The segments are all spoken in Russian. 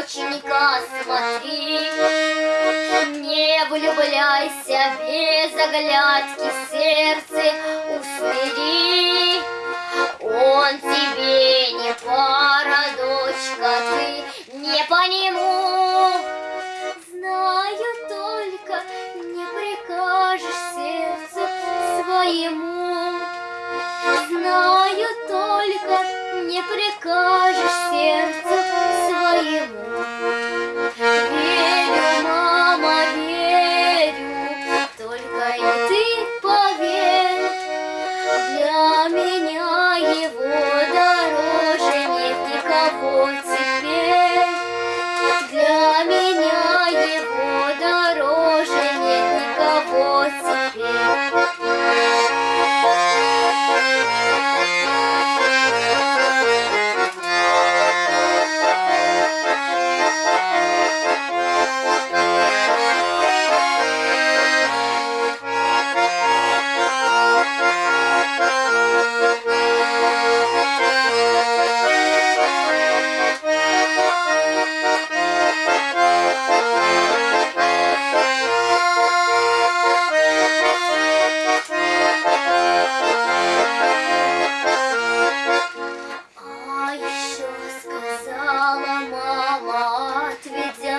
доченька, смотри, Не влюбляйся без оглядки, сердце усмири. Он тебе не пара, дочка, ты не по нему. Знаю только, не прикажешь сердцу своему. Знаю только, не прикажешь сердцу своему.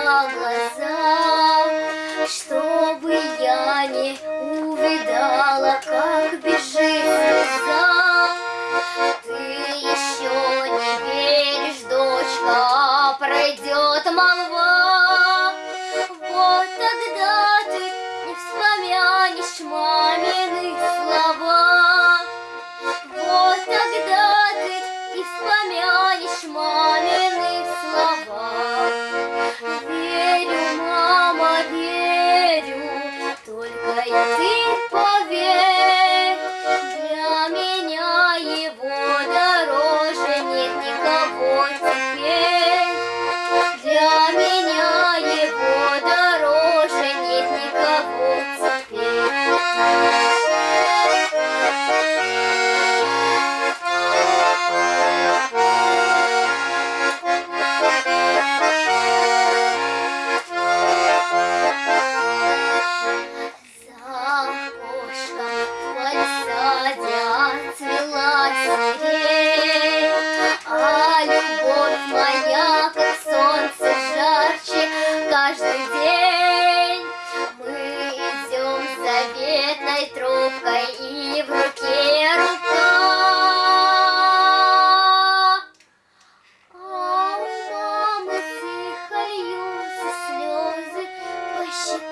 глаза, чтобы я не увидала, как бежит слеза. Ты еще не веришь, дочка, пройдет молва. Вот тогда ты не вспомянешь мамины слова. Вот тогда ты не вспомянешь мамины Cheers.